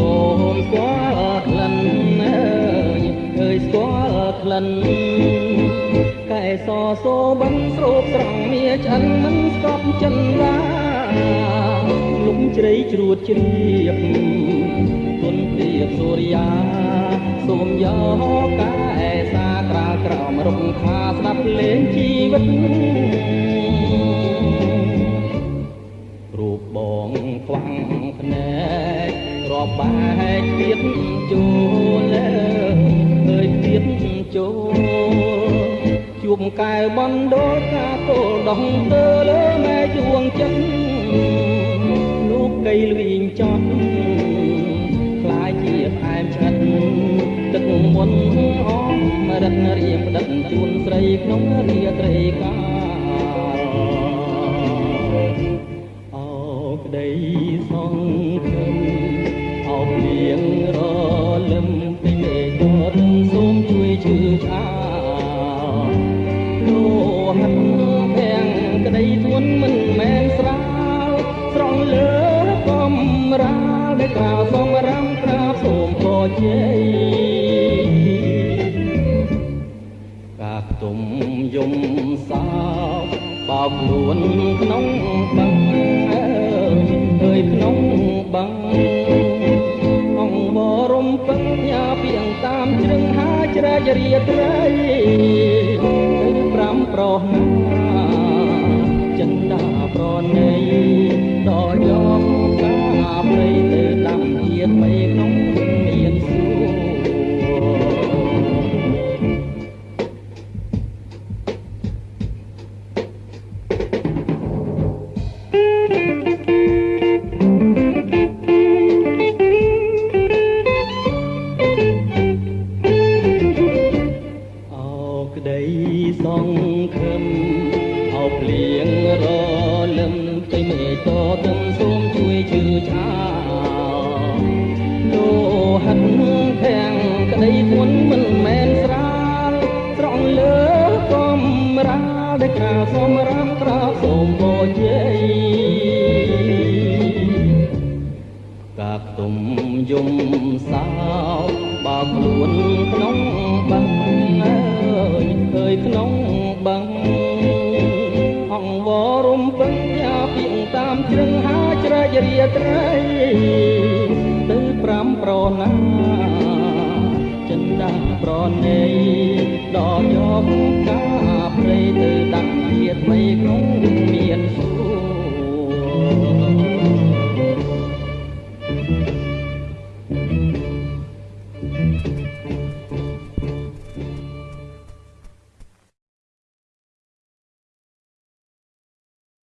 សូមស្គាល់ក្លិនអើយអើយស្គាល់ក្លិនកែសសូបឹងស្រូបស្រង់មាឆ្អិនមិនស្កប់ចិនឡាលុំជ្រៃជ្រួតជ្រាបគុណព្រាបសូរិយាសូមយកកែសាក្រាលក្រោមរំខាស្ដាប់លេងជីវិត រូបបងខ្វាំងភ្នែករាប់បែកទៀតចូលអើយទៀតចូលជួបកែវបណ្ដោកាគោលដងទៅលើម៉ែជួងចិត្តលោកកៃលវិញចត់ខ្លាយជាផ្អែមឆ្ងាត់ទឹកមុនអមរិតរៀងផ្ដិតជូនស្រីក្នុងរាត្រីកា រាលដែលក្រៅសំរាំក្រាបសូមពរជ័យកាផ្ទុំយំសោកបោកខ្លួនក្នុងបឹងអើយក្នុងបឹងអង្គបរំពឹងញ៉ាពីងតាមជ្រឹងហាជ្រែករាត្រីទៅប្រាំប្រោះណា ដែលក្រាលសូមរាំ យំសោកបោកខ្លួនក្នុងបឹងអើយអើយក្នុងបឹងអង្គវរំពឹងយ៉ាពីងតាមជ្រឹងហាជ្រែករាត្រីទៅប្រាំប្រណាចិនដាប្រណីដល់យកកាព្រៃទៅដាក់ជាតិថ្មីក្នុងមានសួ